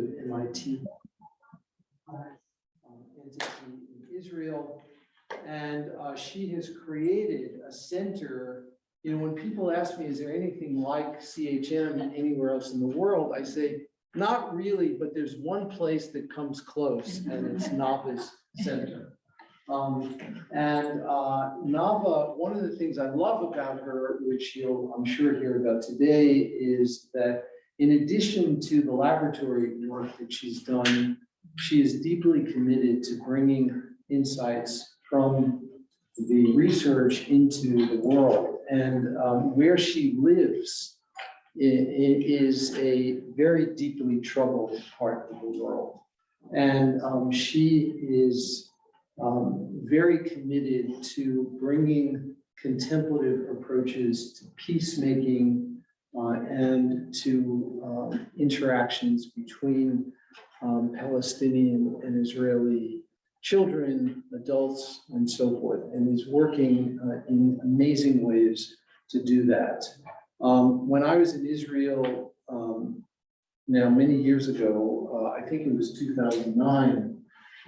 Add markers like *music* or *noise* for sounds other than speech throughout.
MIT um, entity in Israel. And uh, she has created a center. You know, when people ask me, is there anything like CHM anywhere else in the world? I say, not really, but there's one place that comes close and it's *laughs* Nava's Center. Um, and uh, Nava, one of the things I love about her, which you'll, I'm sure hear about today, is that in addition to the laboratory work that she's done, she is deeply committed to bringing insights from the research into the world. And um, where she lives is a very deeply troubled part of the world. And um, she is um, very committed to bringing contemplative approaches to peacemaking and to um, interactions between um, Palestinian and Israeli children, adults, and so forth, and is working uh, in amazing ways to do that. Um, When I was in Israel, um, now many years ago, uh, I think it was 2009,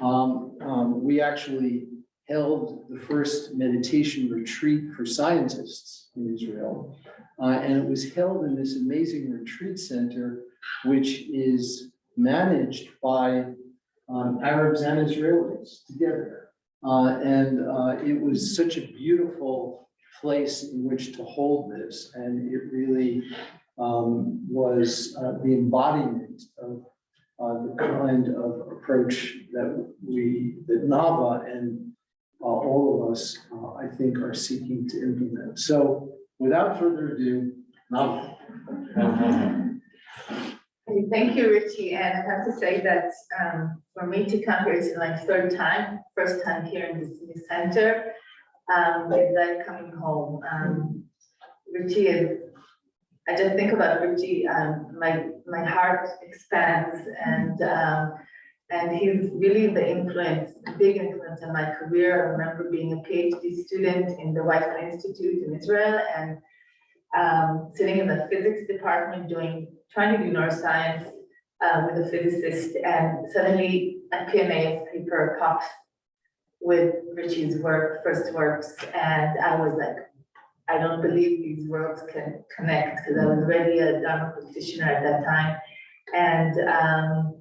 um, um, we actually held the first meditation retreat for scientists in Israel. Uh, and it was held in this amazing retreat center, which is managed by um, Arabs and Israelis together. Uh, and uh, it was such a beautiful place in which to hold this. And it really um, was uh, the embodiment of uh, the kind of approach that we, that Nava and uh, all of us, uh, I think, are seeking to implement. So without further ado. Okay, Thank you, Richie, and I have to say that um, for me to come here is like third time, first time here in this new center. Um, it's like coming home. Um, Richie is, I just think about Richie, um, my, my heart expands and, um, and he's really the influence, big influence in my career. I remember being a PhD student in the Weizmann Institute in Israel and um, sitting in the physics department doing, trying to do neuroscience uh, with a physicist and suddenly a PNAS paper pops with Richie's work, first works, and I was like, I don't believe these worlds can connect because I was already a Dharma practitioner at that time. And, um,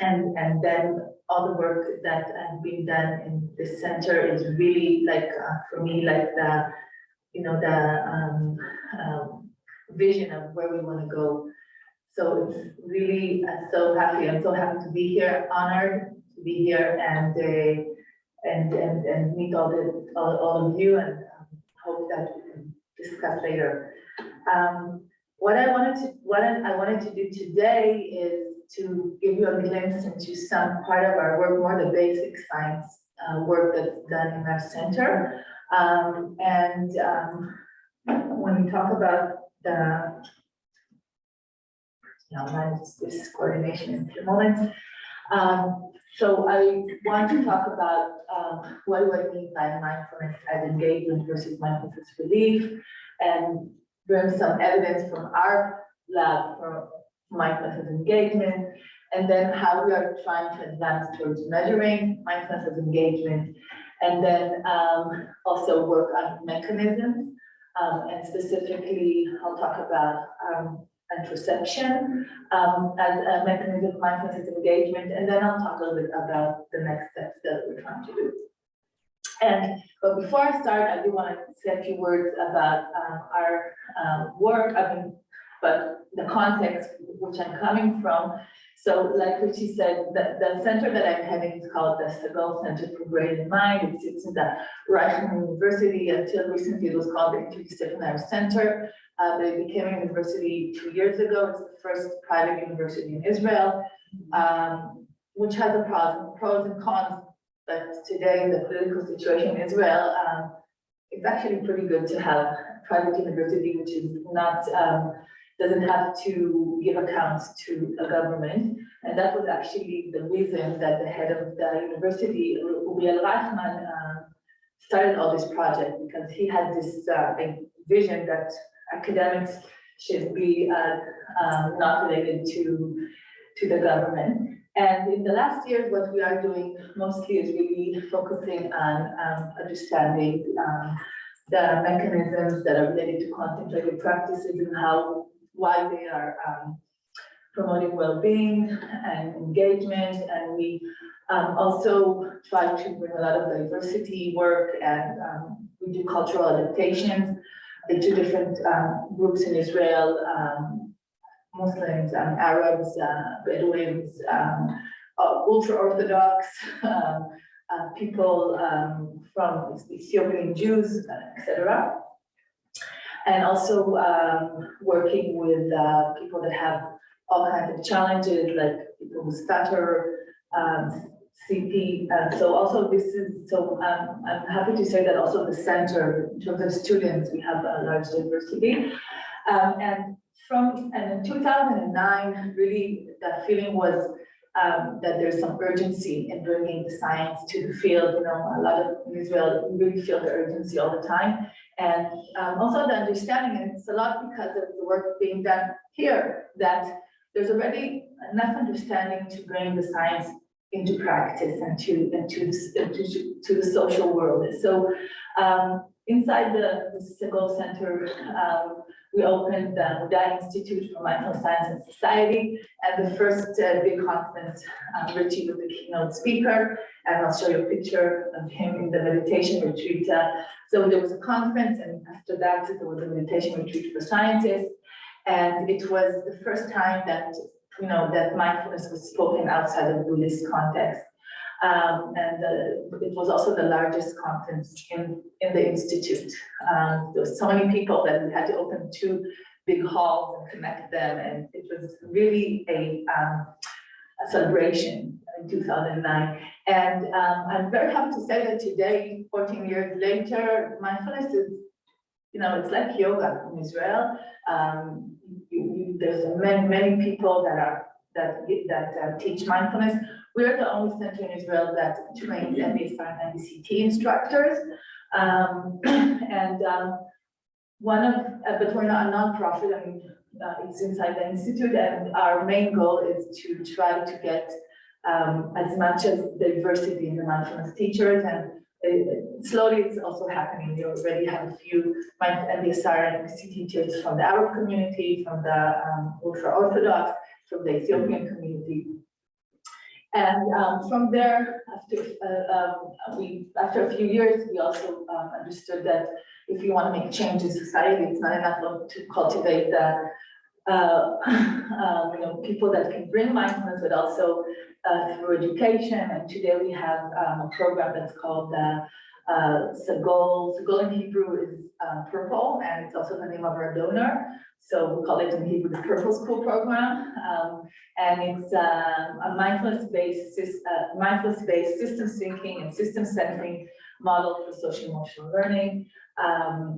and, and then all the work that has been done in this center is really like, uh, for me, like the, you know, the um, um, vision of where we want to go. So it's really, I'm so happy, I'm so happy to be here, honored to be here and, uh, and, and, and meet all the, all, all of you and um, hope that we can discuss later. Um, what I wanted to, what I wanted to do today is to give you a glimpse into some part of our work, more the basic science uh, work that's done in our center. Um, and, um, when we talk about the, you know, this coordination in a few moments. Um, so I want to talk about, um, what do I mean by mindfulness as engagement versus mindfulness relief? And bring some evidence from our lab for mindfulness as engagement. And then how we are trying to advance towards measuring mindfulness as engagement and then um, also work on mechanisms. Um, and specifically, I'll talk about um, um, as a mechanism of mindfulness engagement. And then I'll talk a little bit about the next steps that we're trying to do. And but before I start, I do want to say a few words about um, our um, work. I mean, but the context which I'm coming from. So like Richie said, the, the center that I'm having is called the Sagol Center for Brain and Mind. It sits in the Reichman University. Until recently, it was called the Interdisciplinary Center. Uh, became a university two years ago. It's the first private university in Israel, um, which has a pros, pros and cons. But today, the political situation in Israel, um, it's actually pretty good to have private university, which is not um, doesn't have to give accounts to a government. And that was actually the reason that the head of the university, Uriel Reichman, uh, started all this project because he had this uh, vision that academics should be uh, um, not related to to the government. And in the last years, what we are doing mostly is really focusing on um, understanding um, the mechanisms that are related to contemplative practices and how, why they are um, promoting well-being and engagement. And we um, also try to bring a lot of diversity work and um, we do cultural adaptations into different um, groups in Israel, um, Muslims, Arabs, uh, Bedouins, um, uh, ultra-Orthodox, *laughs* uh, people from Ethiopian Jews, etc. And also um, working with uh, people that have all kinds of challenges, like people who stutter, um, CP. Uh, so also this is, so um, I'm happy to say that also the center, in terms of students, we have a large diversity. Um, and from, and in 2009, really the feeling was um, that there's some urgency in bringing the science to the field. You know, a lot of in Israel really feel the urgency all the time. And um, also the understanding, and it's a lot because of the work being done here, that there's already enough understanding to bring the science into practice and to, and to, to, to the social world. So um, inside the, Sagol Center, um, we opened the Muda Institute for Mindful Science and Society. And the first uh, big conference, um, Richie was the keynote speaker. And I'll show you a picture of him in the meditation retreat. Uh, so there was a conference and after that, there was a meditation retreat for scientists. And it was the first time that, you know, that mindfulness was spoken outside of Buddhist context. Um, and it was also the largest conference in, in the institute. Um, there was so many people that we had to open two big halls and connect them, and it was really a, um, a celebration in 2009. And um, I'm very happy to say that today, 14 years later, mindfulness is, you know, it's like yoga in Israel. Um, you, you, there's many, many people that are that that uh, teach mindfulness. We're the only center in Israel that trains MBSR and MBCT instructors. Um, *clears throat* and um, one of, uh, but we're not a nonprofit, I mean, uh, it's inside the institute, and our main goal is to try to get um, as much as diversity in the mindfulness teachers, and uh, slowly it's also happening. We already have a few MBSR and MBCT teachers from the Arab community, from the um, ultra-Orthodox, from the Ethiopian community. And um, from there, after uh, um, we after a few years, we also um, understood that if you want to make change in society, it's not enough to cultivate the uh, *laughs* um, you know people that can bring mindfulness, but also uh, through education. And today we have um, a program that's called uh, uh, Sagol. Sagol in Hebrew is uh, purple, and it's also the name of our donor. So we call it in Hebrew the Purple School Program, um, and it's um, a mindfulness-based uh, mindfulness-based system thinking and system centering model for social emotional learning. Um,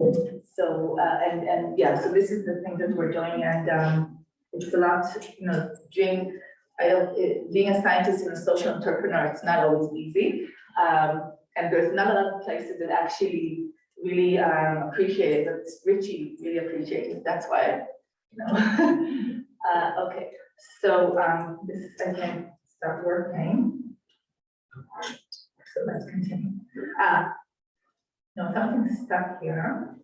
so uh, and and yeah, so this is the thing that we're doing, and um, it's a lot, you know, doing. It, being a scientist and a social entrepreneur, it's not always easy. Um, and there's not a lot of places that actually really um, appreciate it, but Richie really appreciates it. That's why, you know. *laughs* uh, okay, so um, this I can start working. So let's continue. Uh, no, something's stuck here.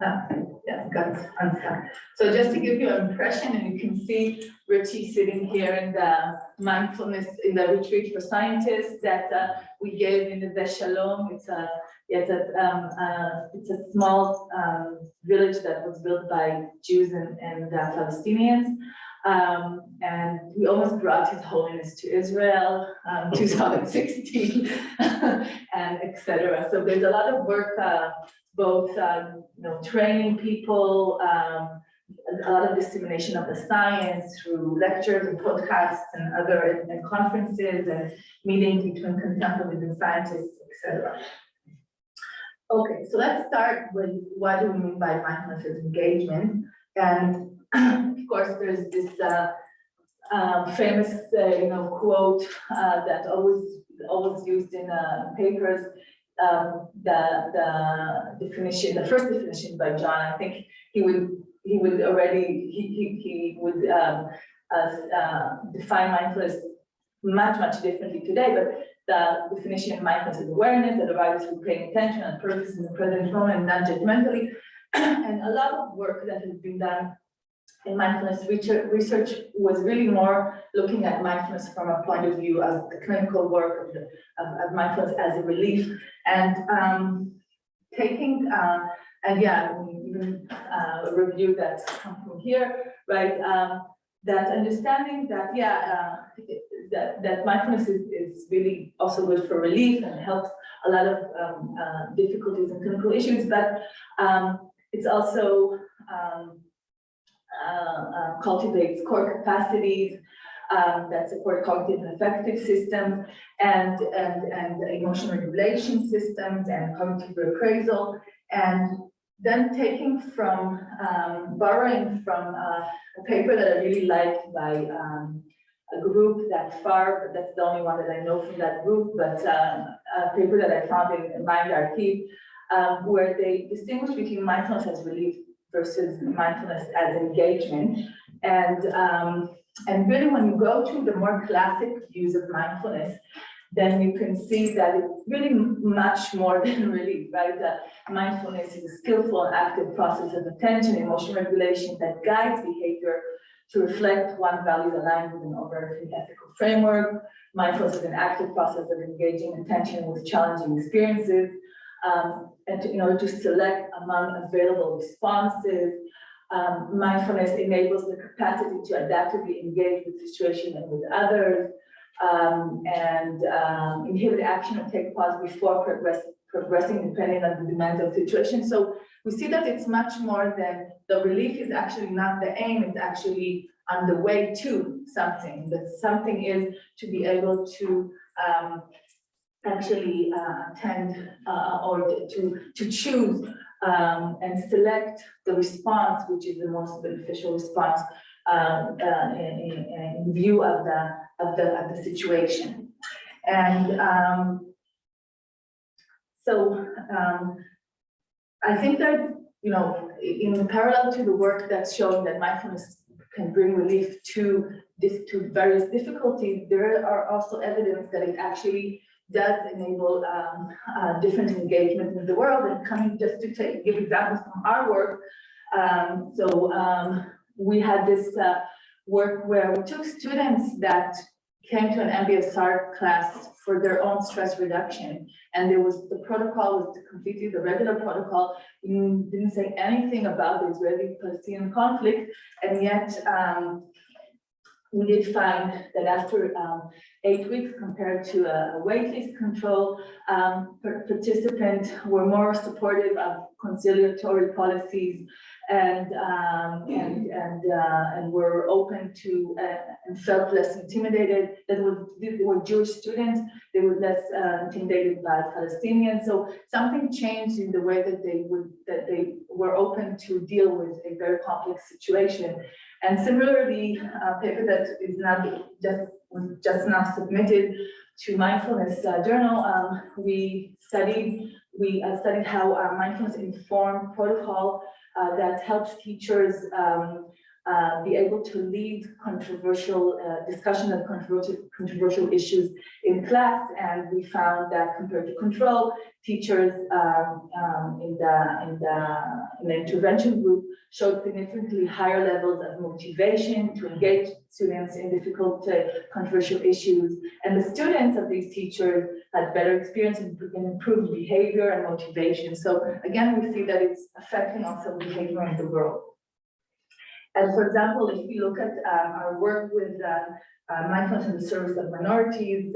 Ah, yeah, got unstuck. So just to give you an impression, and you can see Richie sitting here in the mindfulness, in the retreat for scientists that uh, we gave in the Shalom. It's a, it's a, um, uh, it's a small um, village that was built by Jews and, and uh, Palestinians. Um, and we almost brought His Holiness to Israel, um, *laughs* 2016, *laughs* and etc. So there's a lot of work uh, both um, you know training people, um, a lot of dissemination of the science through lectures and podcasts and other and conferences and meetings between contemplative and scientists, etc. Okay, so let's start with what do we mean by mindfulness engagement, and *clears throat* of course there's this uh, uh, famous uh, you know quote uh, that always always used in uh, papers um, the the definition, the first definition by John, I think he would he would already, he, he, he would, um, uh, uh, define mindfulness much, much differently today, but the definition of mindfulness is awareness that arises from paying attention and purpose in the present moment, non-judgmentally. *clears throat* And a lot of work that has been done in mindfulness research, research was really more looking at mindfulness from a point of view of the clinical work of, the, of, of mindfulness as a relief and um, taking, uh, and yeah, uh, review that's come from here, right? Um, that understanding that, yeah, uh, that, that mindfulness is, is really also good for relief and helps a lot of um, uh, difficulties and clinical issues, but um, it's also um, uh, uh, cultivates core capacities um, that support cognitive and affective systems and, and, and emotional regulation systems and cognitive reappraisal. And then taking from, um, borrowing from uh, a paper that I really liked by um, a group that far, but that's the only one that I know from that group, but um, a paper that I found in, in Archive, um, where they distinguish between mindfulness as relief versus mindfulness as engagement. And, um, and really when you go to the more classic views of mindfulness, then you can see that it's really much more *laughs* than relief, right? That mindfulness is a skillful and active process of attention, emotional regulation that guides behavior to reflect one values aligned with an overarching ethical framework. Mindfulness is an active process of engaging attention with challenging experiences um, and to, in order to select among available responses. Um, mindfulness enables the capacity to adaptively engage with situation and with others um, and um, inhibit action or take pause before progress, progressing depending on the demands of the situation. So we see that it's much more than the relief is actually not the aim, it's actually on the way to something. That something is to be able to um, actually uh, attend uh, or to, to choose um, and select the response, which is the most beneficial response um, uh, in, in, view of the of the of the situation. And um, so um, I think that you know in parallel to the work that's showing that mindfulness can bring relief to this to various difficulties, there are also evidence that it actually does enable um, uh, different engagement in the world. And coming just to take, give examples from our work. Um, so um, we had this uh, work where we took students that came to an MBSR class for their own stress reduction. And there was, the protocol was completely the regular protocol. Didn't say anything about the Israeli-Palestinian conflict. And yet um, we did find that after um, eight weeks compared to a, waitlist control, um, participants were more supportive of conciliatory policies and um, and and uh, and were open to uh, and felt less intimidated. That were were Jewish students. They were less uh, intimidated by Palestinians. So something changed in the way that they would that they were open to deal with a very complex situation. And similarly, a paper that is not just was just now submitted to mindfulness uh, journal. Um, we studied we uh, studied how uh, mindfulness informed protocol uh, that helps teachers um, uh, be able to lead controversial uh, discussion of controversial, controversial issues in class. And we found that compared to control, teachers um, um, in, the, in, the, in the intervention group showed significantly higher levels of motivation to engage students in difficult uh, controversial issues. And the students of these teachers had better experience and improved behavior and motivation. So again, we see that it's affecting also behavior in the world. And for example, if you look at um, our work with uh, uh, mindfulness in the service of minorities,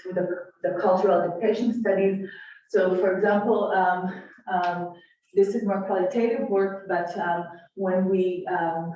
through the, the cultural adaptation studies. So for example, um, um, this is more qualitative work, but um, when we um,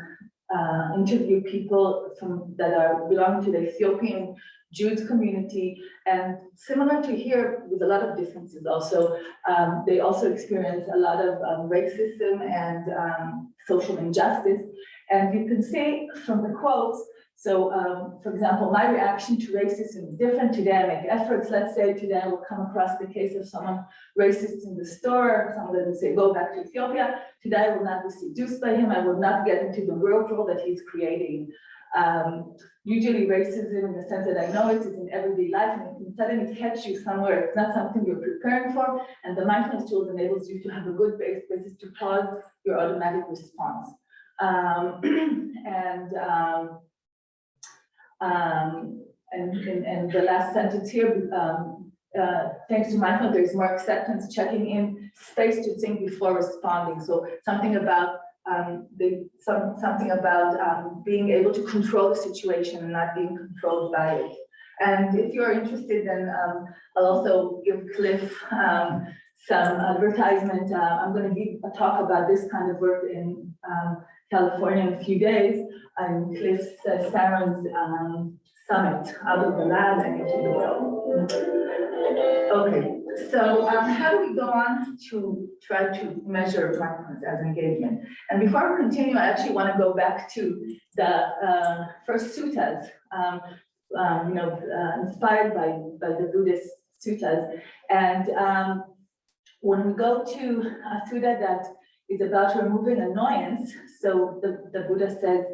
uh, interview people from that are belonging to the Ethiopian Jews community, and similar to here, with a lot of differences also, um, they also experience a lot of um, racism and um, social injustice. And you can see from the quotes, So, um, for example, my reaction to racism is different. Today I make efforts, let's say today I will come across the case of someone racist in the store, someone will say, go back to Ethiopia. Today I will not be seduced by him. I will not get into the whirlpool that he's creating. Um, usually racism in the sense that I know it is in everyday life and it can suddenly catch you somewhere. It's not something you're preparing for. And the mindfulness tools enables you to have a good base basis to pause your automatic response. Um, *clears throat* and, um, um, and, and, and the last sentence here, um, uh, thanks to mindfulness, there's more acceptance, checking in, space to think before responding. So something about um, the, some, something about um, being able to control the situation and not being controlled by it. And if you're interested, then I'll also give Cliff some advertisement. Uh, I'm going to give a talk about this kind of work in um, California in a few days. And Cliff uh, um, summit out of the lab and into the world. Okay, so um, how do we go on to try to measure mindfulness as engagement? And before we continue, I actually want to go back to the uh, first suttas, um, um, you know, uh, inspired by, by the Buddhist suttas. And um, when we go to a sutta that is about removing annoyance, so the, the Buddha says,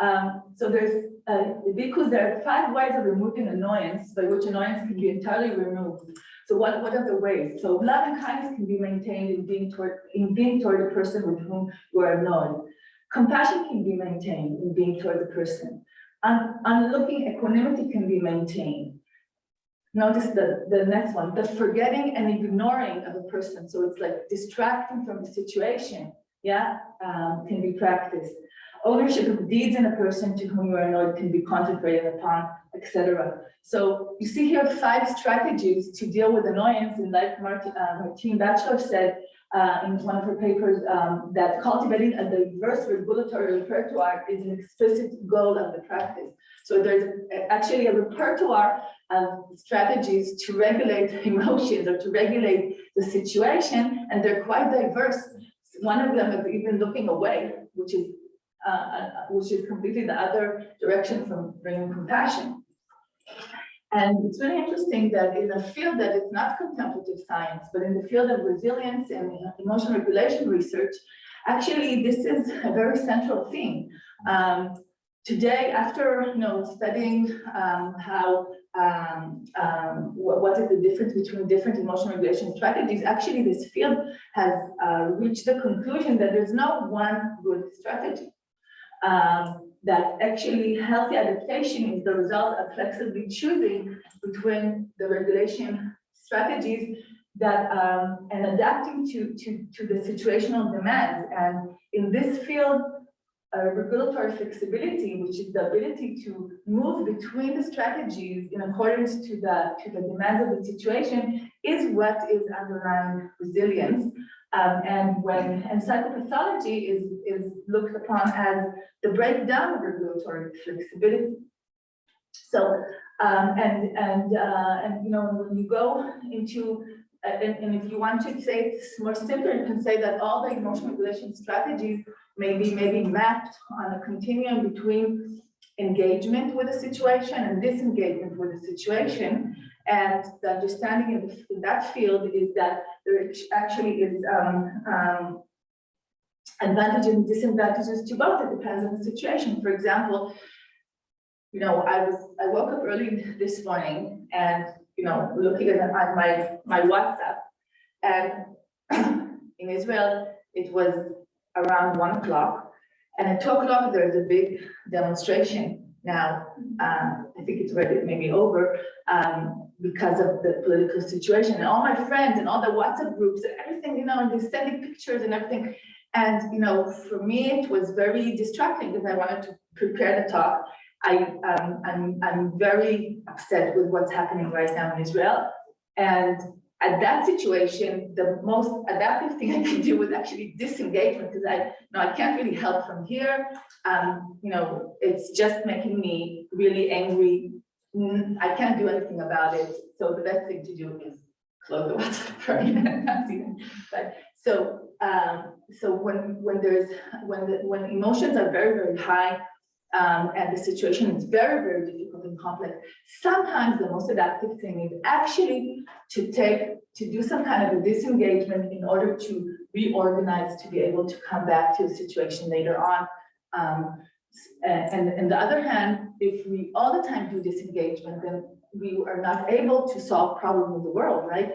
um, so there's, uh, because there are five ways of removing annoyance by which annoyance can be entirely removed. So what, what are the ways? So love and kindness can be maintained in being toward, in being toward the person with whom you are annoyed. Compassion can be maintained in being toward the person. And, and unlooking equanimity can be maintained. Notice the, the next one, the forgetting and ignoring of a person. So it's like distracting from the situation, yeah, um, can be practiced. Ownership of deeds in a person to whom you are annoyed can be contemplated upon, etc. So you see here five strategies to deal with annoyance and like Martin, uh, Martine Batchelor said uh, in one of her papers um, that cultivating a diverse regulatory repertoire is an explicit goal of the practice. So there's actually a repertoire of strategies to regulate *laughs* emotions or to regulate the situation, and they're quite diverse. One of them is even looking away, which is uh, which is completely the other direction from bringing compassion. And it's really interesting that in a field that is not contemplative science, but in the field of resilience and emotional regulation research, actually this is a very central theme. Um, today, after you know studying um, how um, um, what, is the difference between different emotional regulation strategies, actually this field has uh, reached the conclusion that there's no one good strategy um, that actually healthy adaptation is the result of flexibly choosing between the regulation strategies that um, and adapting to, to, to the situational demands. And in this field, uh, regulatory flexibility, which is the ability to move between the strategies in accordance to the to the demands of the situation, is what is underlying resilience. Um, and when and psychopathology is is looked upon as the breakdown of regulatory flexibility. So um, and and uh, and you know when you go into uh, and, and if you want to say it more simpler, you can say that all the emotional regulation strategies may be maybe mapped on a continuum between engagement with a situation and disengagement with a situation. And the understanding in, the, in that field is that there actually is um, um, advantages and disadvantages to both. It depends on the situation. For example, you know, I was I woke up early this morning and you know looking at my my WhatsApp, and *clears throat* in Israel it was around one o'clock, and at two o'clock there's a big demonstration. Now, um, I think it's already maybe over um, because of the political situation, and all my friends and all the WhatsApp groups and everything, you know, and they're sending pictures and everything. And, you know, for me, it was very distracting because I wanted to prepare the talk. I, um, I'm, I'm very upset with what's happening right now in Israel. And at that situation, the most adaptive thing *laughs* I can do was actually disengagement because I, know, I can't really help from here. Um, you know, it's just making me really angry. Mm, I can't do anything about it. So the best thing to do is close the *laughs* WhatsApp right? *laughs* but so um, so when when there's when the when emotions are very very high um, and the situation is very, very difficult and complex, sometimes the most adaptive thing is actually to take, to do some kind of a disengagement in order to reorganize, to be able to come back to the situation later on. Um, and, on the other hand, if we all the time do disengagement, then we are not able to solve problems in the world, right?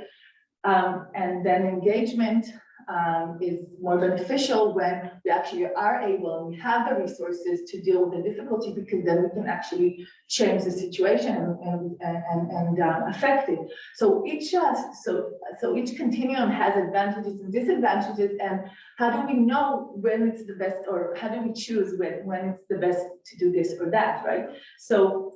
Um, and then engagement, um, is more beneficial when we actually are able, and we have the resources to deal with the difficulty, because then we can actually change the situation and, and, and, um, affect it. So each, uh, so, so each continuum has advantages and disadvantages, and how do we know when it's the best, or how do we choose when, when it's the best to do this or that, right? So,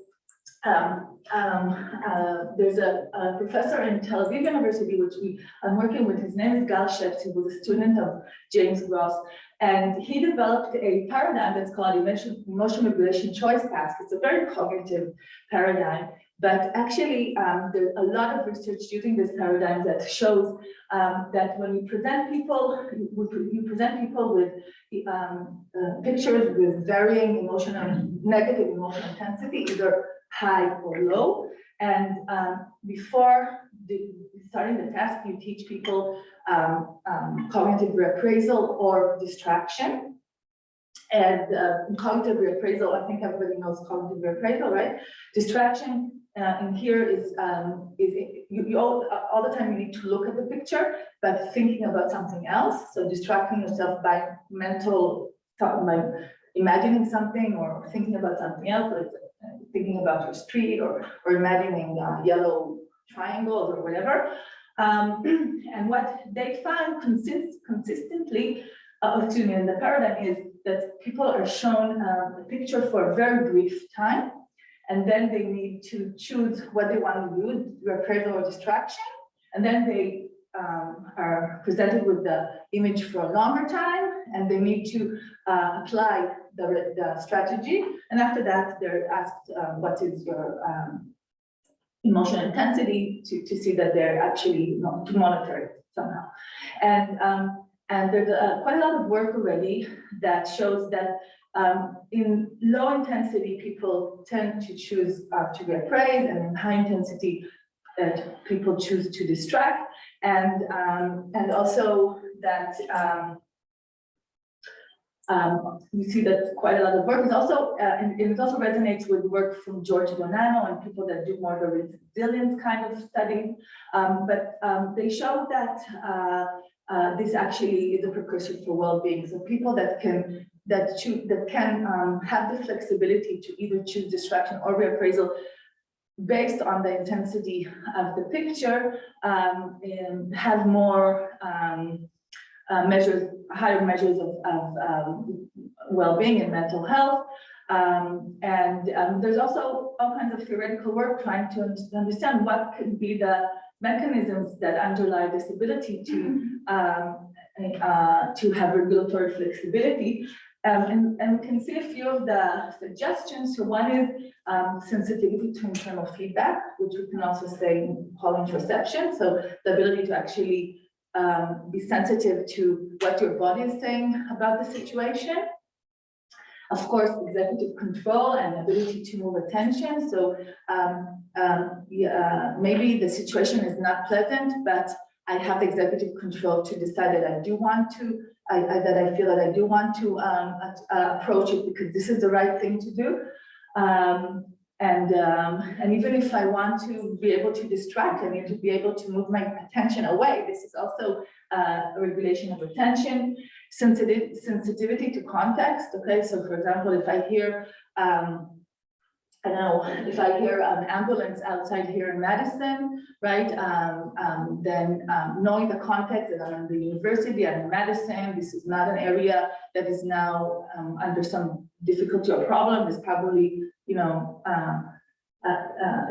um, um, uh, there's a, a professor in Tel Aviv University, which we, I'm working with, his name is Gal Sheppes, who was a student of James Gross. And he developed a paradigm that's called emotion, emotion regulation choice task. It's a very cognitive paradigm, but actually, um, there's a lot of research using this paradigm that shows um, that when you present people, you, you present people with um, uh, pictures with varying emotional, negative emotional intensity, either high or low. And um, before the, starting the task, you teach people um, um, cognitive reappraisal or distraction. And uh, cognitive reappraisal, I think everybody knows cognitive reappraisal, right? Distraction uh, in here is, um, is you, you all, all the time you need to look at the picture, but thinking about something else. So distracting yourself by mental, by imagining something or thinking about something else, like thinking about your street or, or imagining uh, yellow triangles or whatever. Um, *clears throat* and what they found consist consistently, uh, excuse me, in the paradigm is that people are shown um, a picture for a very brief time, and then they need to choose what they want to do, reappraisal or distraction, and then they um, are presented with the image for a longer time, and they need to uh, apply the, the strategy, and after that, they're asked, uh, what is your um, emotional intensity to, to see that they're actually not to monitor it somehow. And, um, and there's uh, quite a lot of work already that shows that um, in low intensity, people tend to choose uh, to reappraise, and in high intensity, that people choose to distract. And, um, and also that um, um, you see that quite a lot of work is also, uh, and it also resonates with work from George Bonanno and people that do more the resilience kind of studies. Um, but um, they show that uh, uh, this actually is a precursor for well-being. So people that can that choose that can um, have the flexibility to either choose distraction or reappraisal based on the intensity of the picture, um, and have more um, uh, measures, higher measures of, of um, well-being and mental health. Um, and um, there's also all kinds of theoretical work trying to understand what could be the mechanisms that underlie this ability to um, uh, to have regulatory flexibility. Um, and, and we can see a few of the suggestions. So one is um, sensitivity to internal feedback, which we can also say call interoception. So the ability to actually um, be sensitive to what your body is saying about the situation. Of course, executive control and ability to move attention. So um, um, yeah, maybe the situation is not pleasant, but I have executive control to decide that I do want to, I, I- that I feel that I do want to um, uh, approach it because this is the right thing to do. Um, and, um, and even if I want to be able to distract, I need to be able to move my attention away. This is also uh, a regulation of attention, sensitive, sensitivity to context. Okay, so for example, if I hear, um, I don't know, if I hear an ambulance outside here in Madison, right, um, um, then um, knowing the context that I'm in the university, I'm in Madison, this is not an area that is now um, under some difficulty or problem, is probably you know, uh, a,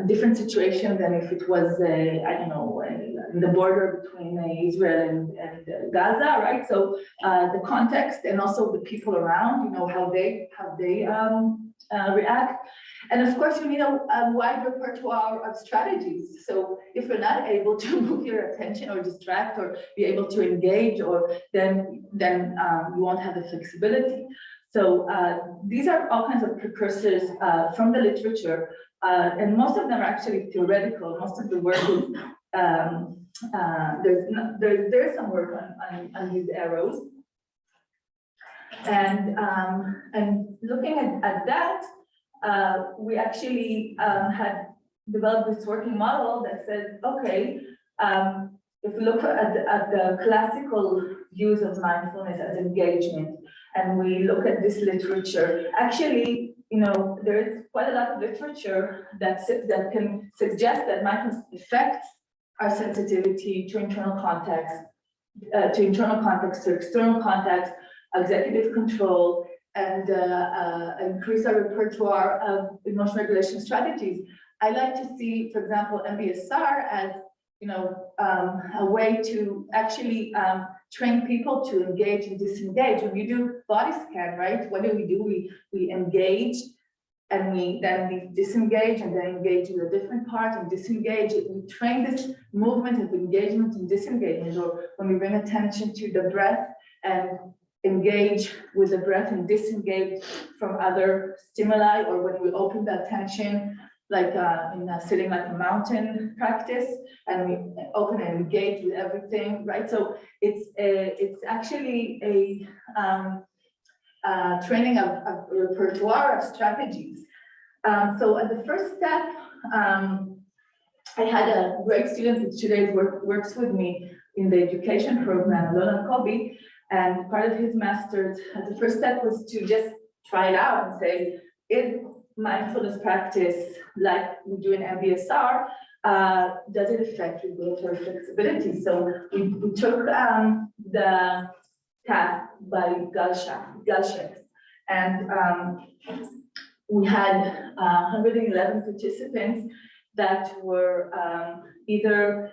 a different situation than if it was, a, I don't know, a- the border between uh, Israel and, and Gaza, right? So uh, the context and also the people around, you know, how they, how they um, uh, react. And of course, you need a, a wide repertoire of strategies. So if you're not able to *laughs* move your attention or distract or be able to engage or then, then um, you won't have the flexibility. So uh, these are all kinds of precursors uh, from the literature, uh, and most of them are actually theoretical. Most of the work is um, uh, there's no, there, there's some work on, on, on these arrows. And um, and looking at, at that, uh, we actually um, had developed this working model that says, okay, um, if we look at, the- at the classical use of mindfulness as engagement, and we look at this literature, actually, you know, there is quite a lot of literature that, that can suggest that mindfulness affects our sensitivity to internal context, uh, to internal context, to external context, executive control, and uh, uh, increase our repertoire of emotion regulation strategies. I like to see, for example, MBSR as, you know, um, a way to actually um, train people to engage and disengage. When we do body scan, right, what do we do? We, we engage and we then we disengage and then engage with a different part and disengage. We train this movement of engagement and disengagement, or when we bring attention to the breath and engage with the breath and disengage from other stimuli, or when we open the attention, like uh, in a sitting like a mountain practice, and we open and engage with everything, right? So it's a, it's actually a um, uh, training of, of repertoire of strategies. Um, so at the first step, um, I had a great student who today work, works with me in the education program, Lola Kobe, and part of his master's, uh, the first step was to just try it out and say, is mindfulness practice like we do in MBSR, uh, does it affect regulatory flexibility? So we, we took um, the task by Galshak, Galshak, and um, we had uh, 111 participants that were um, either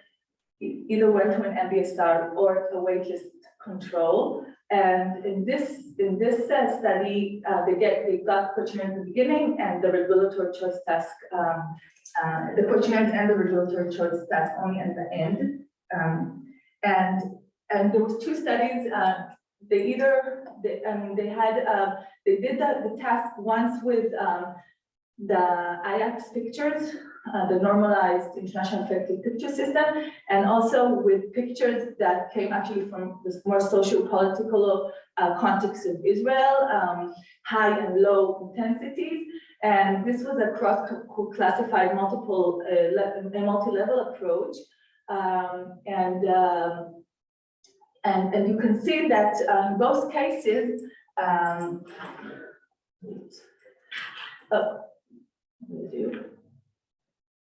either went to an MBSR or a waitlist control. And in this in this study, uh, they get they got questionnaire at the beginning and the regulatory choice task, um, uh, the questionnaire and the regulatory choice task only at the end. Um, and and there was two studies. Uh, they either they, I mean they had uh, they did the, the task once with um, the IAPS pictures, uh, the normalized international affective picture system, and also with pictures that came actually from this more socio-political uh, context of Israel, um, high and low intensities. And this was a cross-classified multiple, uh, a multi-level approach. Um, and, um, and, and you can see that uh, in both cases, um, oh, what do you do?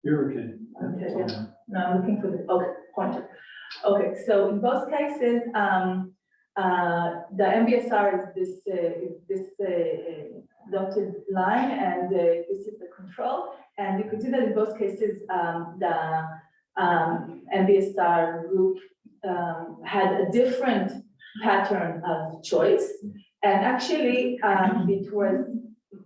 You're okay. Okay, yeah. No, I'm looking for the, okay, pointer. Okay, so in both cases, um, uh, the MBSR is this, uh, is this, uh, dotted line and, uh, this is the control. And you can see that in both cases, um, the, um, MBSR group, um, had a different pattern of choice. And actually, um, it was,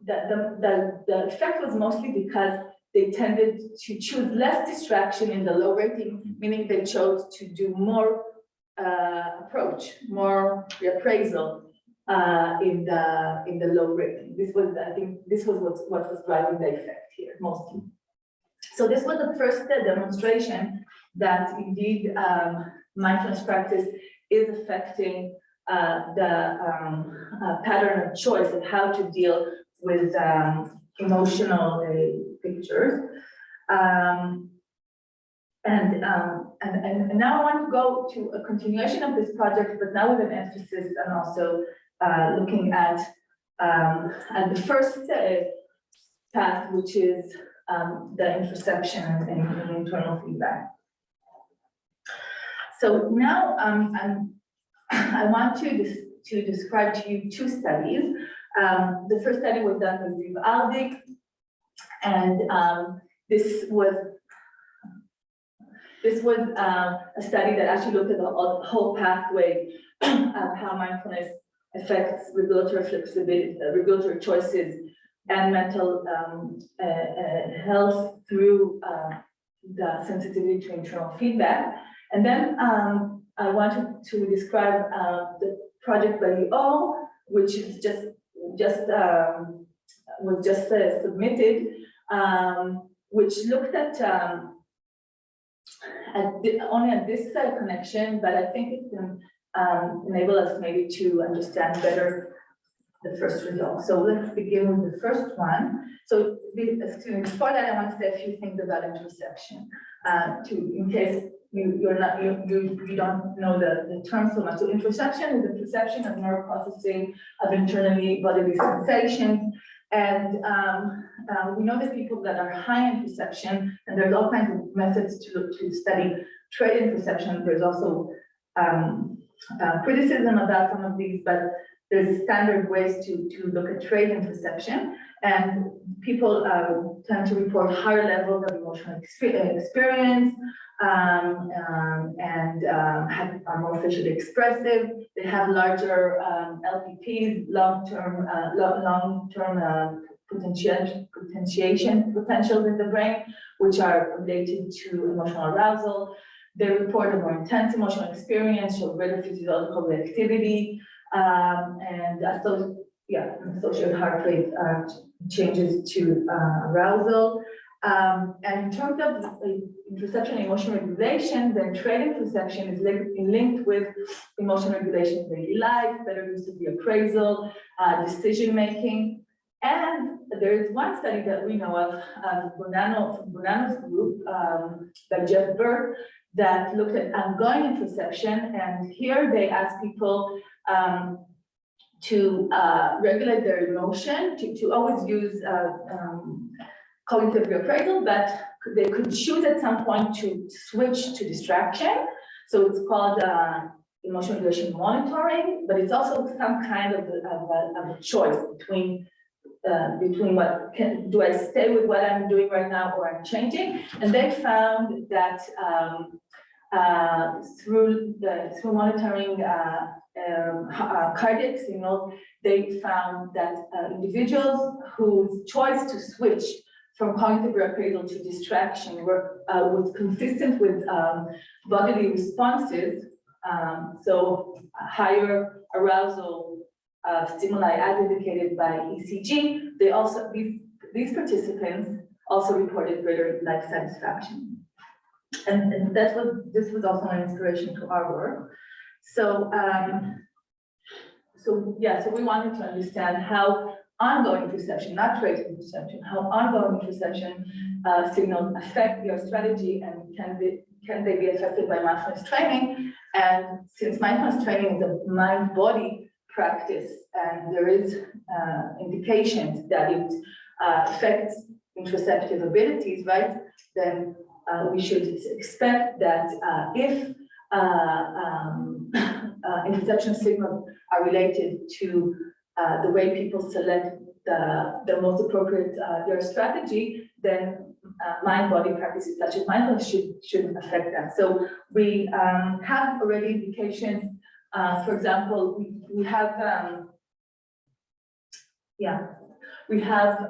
the, the, the, the effect was mostly because they tended to choose less distraction in the low rating, meaning they chose to do more uh, approach, more reappraisal uh, in the in the low rating. This was, I think, this was what, what was driving the effect here mostly. So this was the first demonstration that indeed um, mindfulness practice is affecting uh, the um, uh, pattern of choice of how to deal with um, emotional uh, pictures. Um, and, um, and, and now I want to go to a continuation of this project, but now with an emphasis and also uh, looking at um, at the first uh, path, which is um, the interoception and, and internal feedback. So now um, I'm, want to dis to describe to you two studies. Um, the first study was done with Ziv Aldik, and um, this was this was um, a study that actually looked at the whole pathway *clears throat* of how mindfulness affects regulatory flexibility, uh, regulatory choices, and mental um, uh, uh, health through uh, the sensitivity to internal feedback. And then um, I wanted to describe uh, the project by O, which is just just, um, was just uh, submitted, um, which looked at, um, at the, only at this uh, connection, but I think it can, um, enable us maybe to understand better the first result. So let's begin with the first one. So, excuse before that, I want to say a few things about interoception, uh, to, in case you, you're not, you, you, you don't know the, the term so much. So interoception is the perception of neural processing of internally bodily sensations. And, um, uh, we know that people that are high interoception, and there's all kinds of methods to, to study trait interoception. There's also, um, uh, criticism about some of these, but there's standard ways to, to look at trait interoception. And people, uh, tend to report higher levels of emotional experience, um, um, and, um, have, are more facially expressive. They have larger, um, LPPs, long-term, uh, long-term, uh, potentiation, potentiation potentials in the brain, which are related to emotional arousal. They report a more intense emotional experience, show greater physiological reactivity, um, and uh, so, yeah, associated heart rate, uh, changes to, uh, arousal. Um, and in terms of perception and emotion regulation, then trait perception is linked, with emotion regulation in daily life, better use of the appraisal, uh, decision-making. And there is one study that we know of, um, Bonanno, from Bonanno's group, um, by Jeff Birk, that looked at ongoing perception, and here they asked people, um, to, uh, regulate their emotion, to, to always use, uh, um, cognitive reappraisal, but they could choose at some point to switch to distraction. So it's called, uh, emotion regulation monitoring, but it's also some kind of, a- of a, of a choice between, uh, between what can, do I stay with what I'm doing right now or I'm changing? And they found that, um, uh, through the, through monitoring, uh, um, uh, cardiac signal, they found that, uh, individuals whose choice to switch from cognitive reappraisal to distraction were, uh, was consistent with, um, bodily responses. Um, so higher arousal, uh, stimuli as indicated by ECG. They also, these, these participants also reported greater life satisfaction. And, and that was, this was also an inspiration to our work. So, um, so, yeah, so we wanted to understand how ongoing perception, not traceable perception, how ongoing perception uh, signals affect your strategy and can be, can they be affected by mindfulness training? And since mindfulness training is a mind-body practice, and there is uh, indications that it uh, affects interoceptive abilities, right? Then uh, we should expect that uh, if uh, um, *laughs* uh, interoception signals are related to uh, the way people select the, the most appropriate uh, their strategy, then uh, mind-body practices such as mindfulness should, should affect that. So we um, have already indications, for example, we, we have, um, yeah, we have,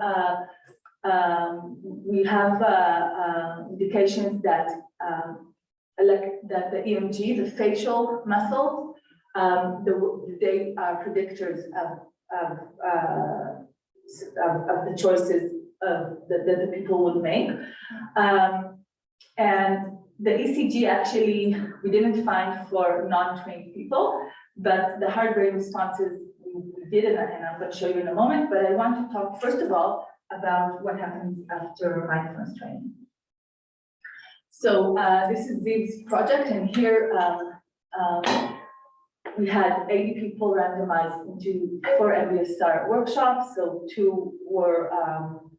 um, we have uh, uh, indications that um, elect, that the EMG, the facial muscles, um, the, they are predictors of, of, uh, of, of the choices of, that, that the people would make. Um, and the ECG actually, we didn't find for non-trained people, but the heart rate responses we did, and I'm going to show you in a moment, but I want to talk first of all about what happens after mindfulness training. So uh, this is Zig's project, and here um, um, we had 80 people randomized into four MBSR workshops, so two were um,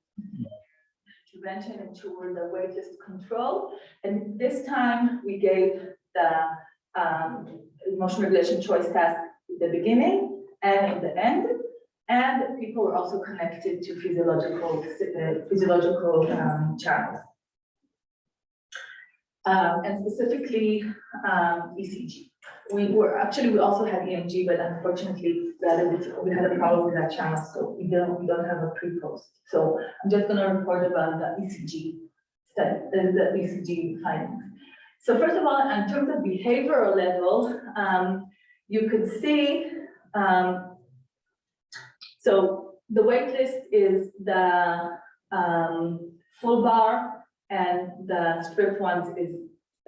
intervention and two were the waitlist control. And this time we gave the um, emotion regulation choice task at the beginning and in the end. And people were also connected to physiological, uh, physiological um, channels. Um, and specifically um, ECG. We were, actually, we also had EMG, but unfortunately, we had a, problem with that channel, so we don't, we don't have a pre-post. So I'm just gonna report about the ECG study, the, ECG findings. So first of all, in terms of behavioral level, um, you could see, um, So the wait list is the um, full bar and the strip ones is,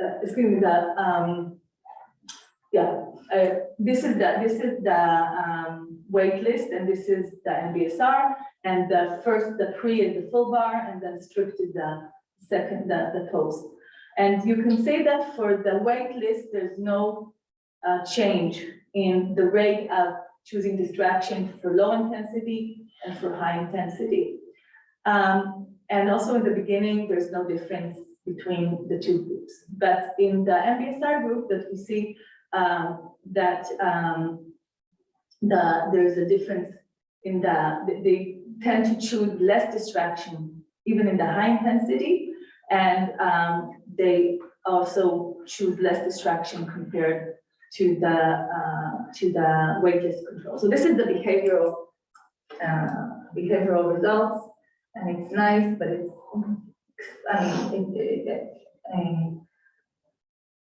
uh, excuse me, the, um, yeah, uh, this is the, this is the um, wait list and this is the MBSR. And the first, the pre is the full bar and then stripped is the second, the, the post. And you can say that for the wait list, there's no uh, change in the rate of choosing distraction for low intensity and for high intensity. Um, and also in the beginning, there's no difference between the two groups. But in the MBSR group that we see um, that um, the, there's a difference in the, they- tend to choose less distraction, even in the high intensity. And um, they also choose less distraction compared to the, uh, to the waitlist control. So this is the behavioral, uh, behavioral results. And it's nice, but it's, I mean, it, it, um,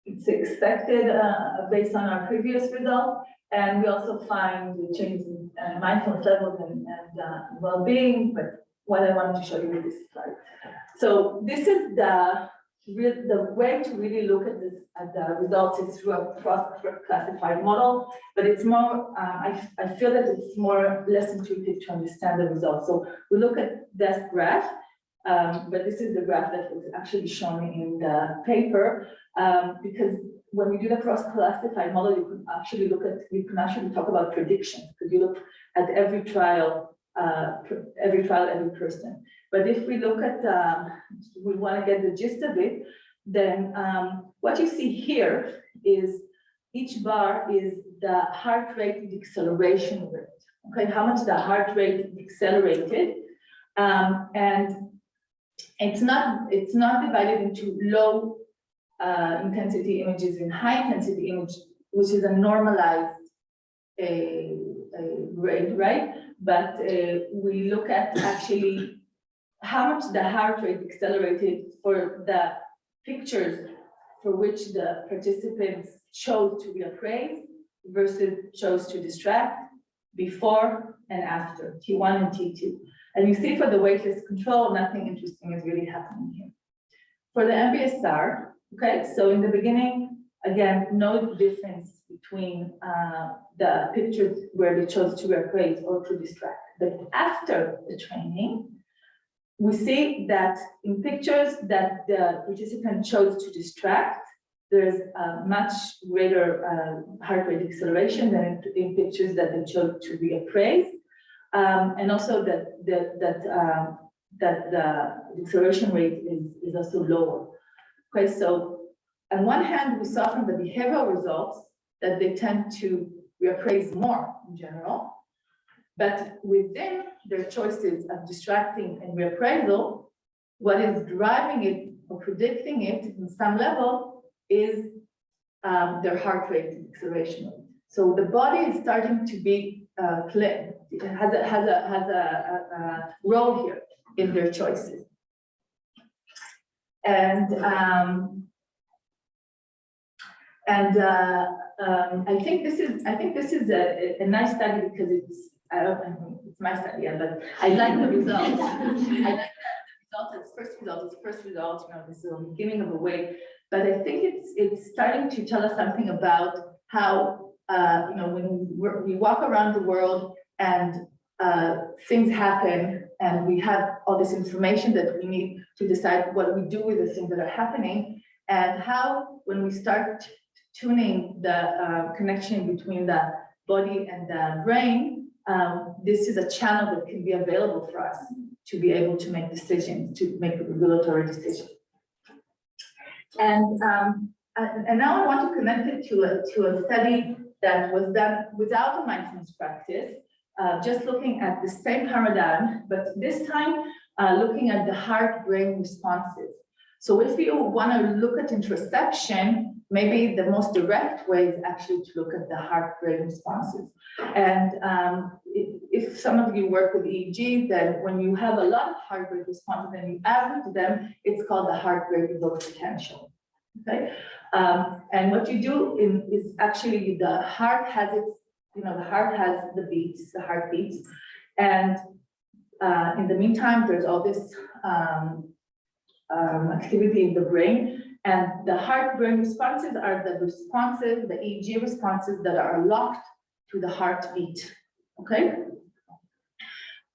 it's expected, uh, based on our previous results. And we also find the changes in uh, mindfulness levels and, and, uh, well-being, but what I wanted to show you with this slide. So this is the, the way to really look at this, at the results is through a cross-classified model, but it's more, uh, I, I feel that it's more, less intuitive to understand the results. So we look at this graph, um, but this is the graph that was actually shown in the paper, um, because when we do the cross-classified model, you can actually look at, you can actually talk about predictions, because you look at every trial, uh, every trial, every person. But if we look at, um, we want to get the gist of it, then um, what you see here is each bar is the heart rate deceleration rate. Okay, how much the heart rate accelerated. Um, and it's not, it's not divided into low uh, intensity images and high intensity image, which is a normalized a, a rate, right? But uh, we look at actually how much the heart rate accelerated for the pictures for which the participants chose to reappraise versus chose to distract before and after T1 and T2. And you see for the waitlist control, nothing interesting is really happening here. For the MBSR, okay, so in the beginning, again, no difference between uh, the pictures where they chose to reappraise or to distract. But after the training, we see that in pictures that the participant chose to distract, there's a much greater uh, heart rate acceleration than in, pictures that they chose to reappraise. Um, and also that, that, that, uh, that the acceleration rate is, is also lower. Okay, so on one hand, we saw from the behavioral results that they tend to reappraise more in general. But within their choices of distracting and reappraisal, what is driving it or predicting it in some level is um, their heart rate acceleration. So the body is starting to be uh, it has a, has a, has a, a, a role here in their choices. And um, and uh, um, I think this is, I think this is a, a nice study because it's, I don't, mean, it's my study, but I like the results. *laughs* I like the results, it's first result, it's first result, you know, this is the beginning of a way. But I think it's, it's starting to tell us something about how, uh, you know, when we're, we walk around the world and uh, things happen and we have all this information that we need to decide what we do with the things that are happening and how when we start tuning the uh, connection between the body and the brain, um, this is a channel that can be available for us to be able to make decisions, to make a regulatory decision. And, um, and now I want to connect it to a, to a study that was done without a mindfulness practice, uh, just looking at the same paradigm, but this time uh, looking at the heart-brain responses. So if you want to look at interoception, maybe the most direct way is actually to look at the heart-brain responses. And um, if, some of you work with EEG, then when you have a lot of heart rate responses and you average them, it's called the heart rate evoked potential. Okay, um, and what you do in, is actually the heart has its, you know, the heart has the beats, the heartbeats, And uh, in the meantime, there's all this um, um, activity in the brain. And the heart-brain responses are the responses, the EEG responses that are locked to the heartbeat, okay?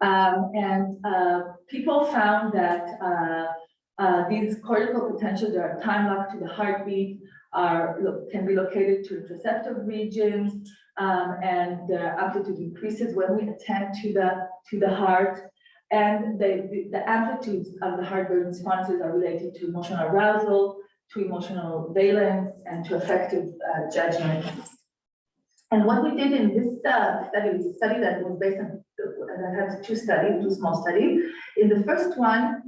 Um, and uh, people found that uh, uh, these cortical potentials that are time locked to the heartbeat are, can be located to receptive regions, um, and the amplitude increases when we attend to the, to the heart. And the, the- amplitudes of the heart rate responses are related to emotional arousal, to emotional valence, and to affective uh, judgment. And what we did in this uh, study, a study that was based on, that had two studies, two small studies. In the first one,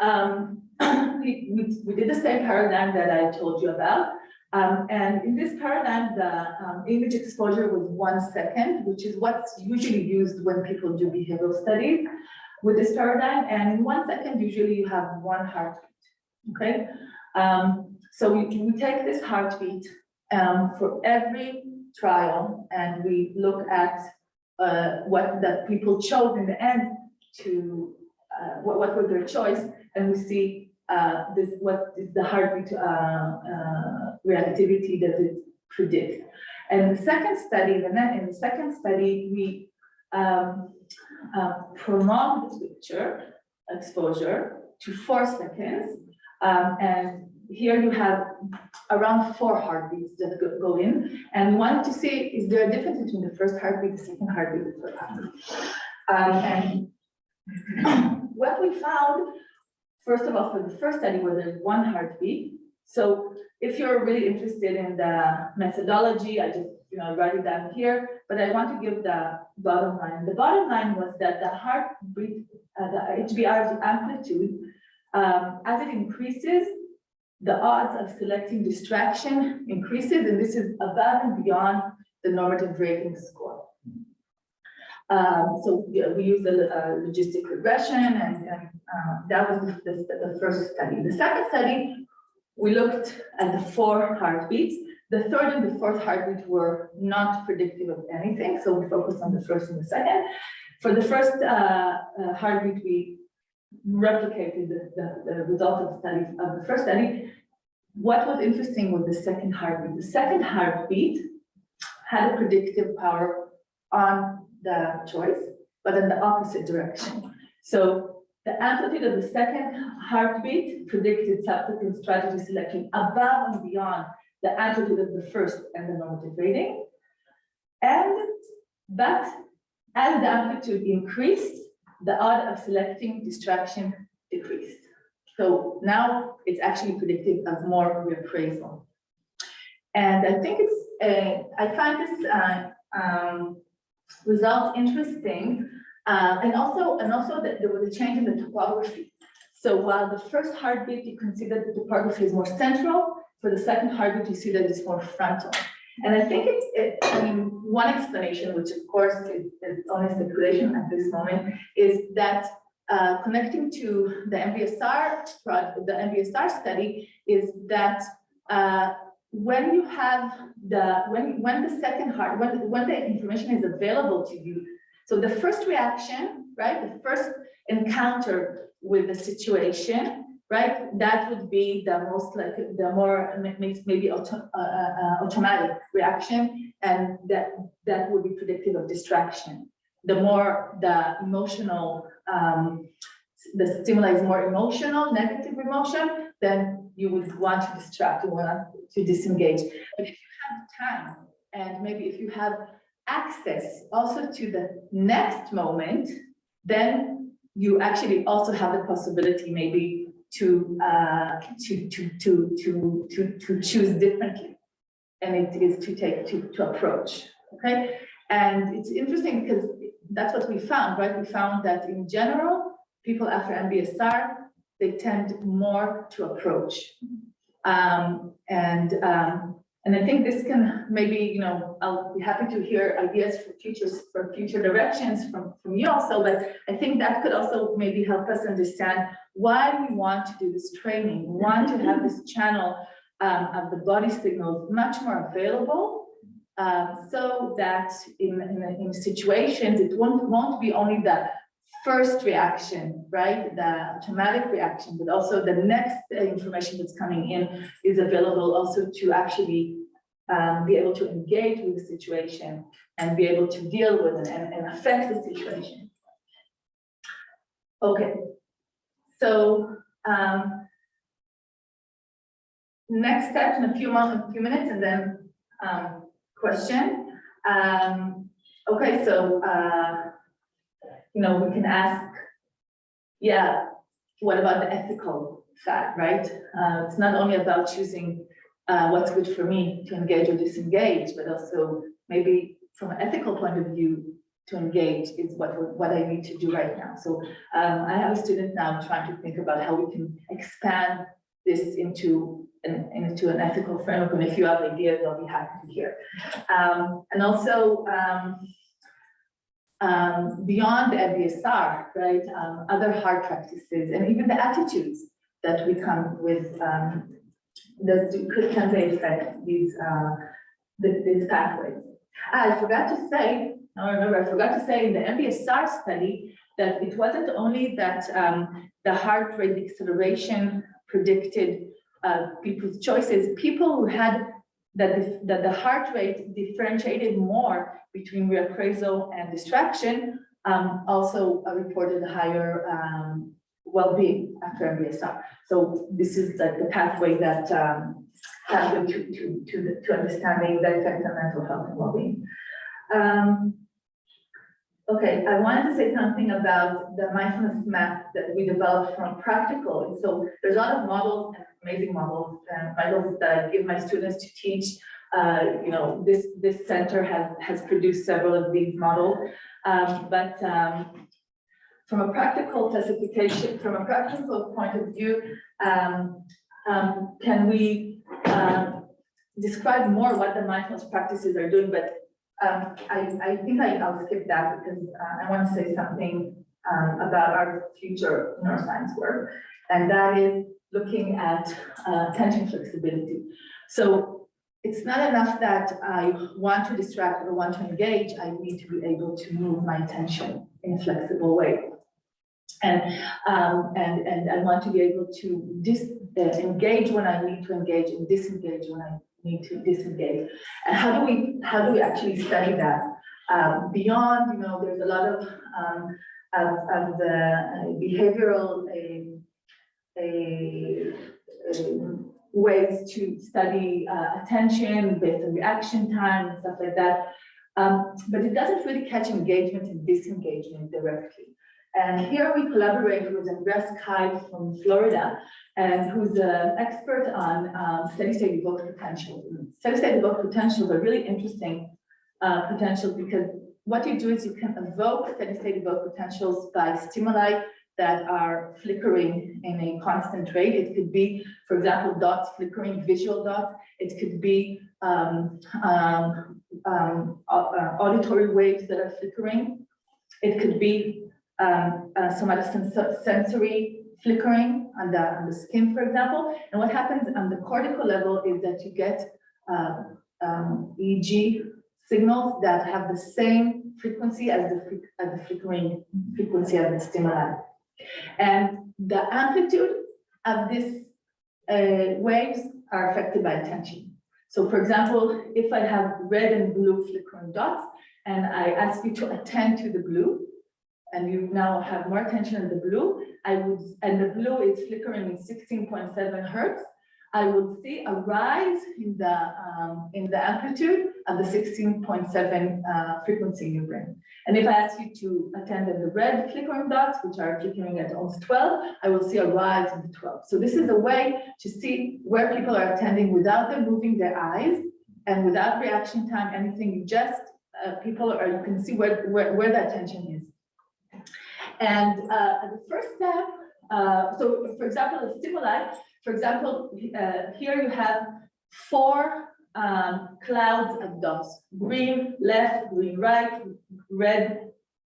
um, *clears throat* we, we, we did the same paradigm that I told you about. Um, and in this paradigm, the um, image exposure was one second, which is what's usually used when people do behavioral studies with this paradigm. And in one second, usually you have one heartbeat, okay? Um, so we, we take this heartbeat um, for every trial and we look at uh, what the people chose in the end to, uh, what, what was their choice, and we see uh, this, what is the heartbeat uh, uh, reactivity does it predict. And the second study, the net, in the second study, we um, uh, prolonged the picture exposure to four seconds. Um, and here you have around four heartbeats that go, go in. And we wanted to see, is there a difference between the first heartbeat, the second heartbeat, the third heartbeat? Um, and *clears throat* what we found, first of all, for the first study was there's one heartbeat. So if you're really interested in the methodology, I just, you know, write it down here, but I want to give the bottom line. The bottom line was that the heartbeat, uh, the HBR amplitude, um, as it increases, the odds of selecting distraction increases, and this is above and beyond the normative rating score. Um, so yeah, we use a, uh, logistic regression, and, and uh, that was the, the, the first study. The second study, we looked at the four heartbeats. The third and the fourth heartbeat were not predictive of anything, so we focused on the first and the second. For the first uh, uh, heartbeat, we replicated the, the, the result of the study of the first study. What was interesting was the second heartbeat. The second heartbeat had a predictive power on the choice, but in the opposite direction. So the amplitude of the second heartbeat predicted subsequent strategy selection above and beyond the amplitude of the first and the normative rating. And but as the amplitude increased, the odd of selecting distraction decreased. So now it's actually predictive of more reappraisal. And I think it's, uh, I find this uh, um, result interesting. Uh, and also, and also that there was a change in the topography. So while the first heartbeat, you can see that the topography is more central, for the second heartbeat, you see that it's more frontal. And I think it's, it, I mean, one explanation, which of course is, only speculation at this moment, is that uh, connecting to the MBSR, the MBSR study is that uh, when you have the, when, when the second heart, when, when the information is available to you, so the first reaction, right, the first encounter with the situation, right? That would be the most like the more maybe auto, uh, uh, automatic reaction, and that that would be predictive of distraction. The more the emotional, um, the stimuli is more emotional, negative emotion, then you would want to distract, you want to disengage. But if you have time, and maybe if you have access also to the next moment, then you actually also have the possibility maybe to uh, to to to to to to choose differently, and it is to take to to approach. Okay, and it's interesting because that's what we found, right? We found that in general, people after MBSR they tend more to approach, um, and um, and I think this can maybe you know I'll be happy to hear ideas for futures for future directions from from you also, but I think that could also maybe help us understand why we want to do this training, we want to have this channel um, of the body signals much more available um, so that in, in, in situations, it won't, won't be only the first reaction, right? The traumatic reaction, but also the next information that's coming in is available also to actually um, be able to engage with the situation and be able to deal with it and, and affect the situation. Okay, so, um, next step in a few months, a few minutes, and then, um, question. Um, okay, so, uh, you know, we can ask, yeah, what about the ethical side, right? Uh, it's not only about choosing, uh, what's good for me to engage or disengage, but also maybe from an ethical point of view, to engage is what, what I need to do right now. So, um, I have a student now trying to think about how we can expand this into an, into an ethical framework, and if you have ideas, I'll be happy to hear. Um, and also, um, um, beyond the MBSR, right, um, other hard practices, and even the attitudes that we come with, um, that could affect these, uh, the- these pathways. Ah, I forgot to say, I remember, I forgot to say in the MBSR study, that it wasn't only that, um, the heart rate acceleration predicted uh, people's choices, people who had that the, that the heart rate differentiated more between reappraisal and distraction, um, also uh, reported higher um, well-being after MBSR. So this is like the pathway that um, pathway to to to the- to understanding the effect on mental health and well-being. Um, Okay, I wanted to say something about the mindfulness map that we developed from practical. So there's a lot of models, and amazing models, and models that I give my students to teach. Uh, you know, this, this center has, has produced several of these models. Um, but, um, from a practical classification, from a practical point of view, um, um, can we, um, describe more what the mindfulness practices are doing, but um, I, I think I, I'll skip that because uh, I want to say something about our future neuroscience work. And that is looking at uh, attention flexibility. So it's not enough that I want to distract or want to engage, I need to be able to move my attention in a flexible way. And, um, and, and I want to be able to dis, uh, engage when I need to engage and disengage when I need to disengage. And how do we, how do we actually study that? Um, beyond, you know, there's a lot of, um, of, of the uh, behavioral, um, a, um, ways to study, uh, attention based on reaction time and stuff like that. Um, but it doesn't really catch engagement and disengagement directly. And here we collaborate with Andreas Keil from Florida, and who's an expert on um, steady state evoked potentials. Steady state evoked potentials are really interesting uh, potentials because what you do is you can evoke steady state evoked potentials by stimuli that are flickering in a constant rate. It could be, for example, dots flickering, visual dots. It could be um, um, um, uh, auditory waves that are flickering. It could be um, uh, somatosensory flickering on the, on the skin, for example. And what happens on the cortical level is that you get uh, um, EEG signals that have the same frequency as the, as the flickering frequency of the stimuli. And the amplitude of these uh, waves are affected by attention. So for example, if I have red and blue flickering dots, and I ask you to attend to the blue, and you now have more attention on the blue, I would, and the blue is flickering in sixteen point seven hertz, I would see a rise in the, um, in the amplitude of the sixteen point seven, uh, frequency in your brain. And if I ask you to attend at the red flickering dots, which are flickering at almost twelve, I will see a rise in the twelve. So this is a way to see where people are attending without them moving their eyes and without reaction time, anything, just, uh, people are, you can see where, where, where the attention is. And uh, the first step, uh, so for example, the stimuli, for example, uh, here you have four um, clouds of dots, green, left, green, right, red,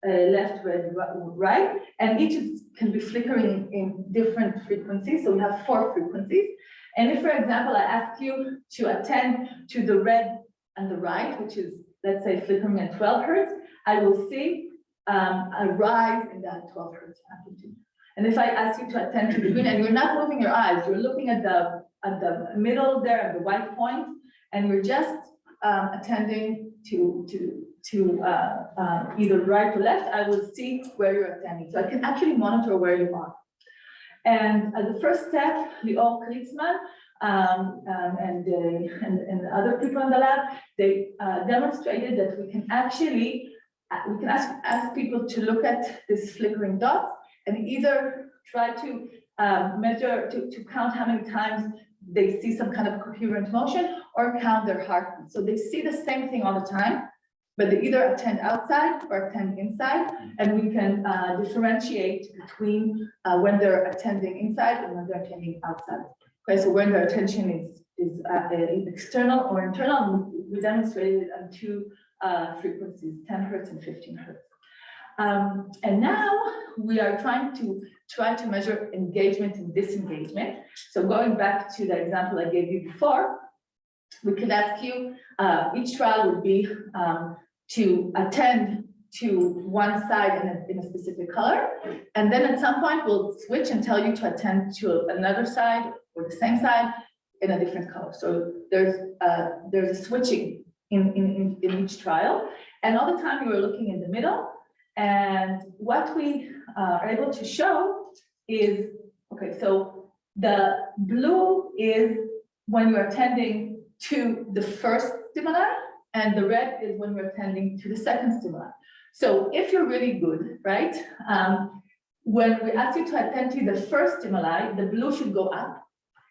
uh, left, red, right, and each is, can be flickering in different frequencies. So we have four frequencies. And if, for example, I ask you to attend to the red and the right, which is, let's say flickering at twelve hertz, I will see um, a rise in that twelve hertz amplitude. And if I ask you to attend to the green, and you're not moving your eyes, you're looking at the, at the middle there, at the white point, and you're just um, attending to, to, to uh, uh, either right or left, I will see where you're attending. So I can actually monitor where you are. And as the first step, Lior Kritzman um, um, and, uh, and, and other people in the lab, they uh, demonstrated that we can actually, uh, we can ask, ask people to look at this flickering dots and either try to um, measure, to, to count how many times they see some kind of coherent motion or count their heartbeat. So they see the same thing all the time, but they either attend outside or attend inside, and we can uh, differentiate between uh, when they're attending inside and when they're attending outside. Okay, so when their attention is, is uh, external or internal, we demonstrated on two uh, frequencies, 10 hertz and 15 hertz. Um, and now we are trying to try to measure engagement and disengagement. So going back to the example I gave you before, we could ask you, uh, each trial would be um, to attend to one side in a, in a specific color. And then at some point, we'll switch and tell you to attend to another side or the same side in a different color. So there's, uh, there's a switching in, in, in, in each trial. And all the time you are looking in the middle. And what we uh, are able to show is, okay, so the blue is when you're attending to the first stimuli, and the red is when we're attending to the second stimuli. So if you're really good, right, um, when we ask you to attend to the first stimuli, the blue should go up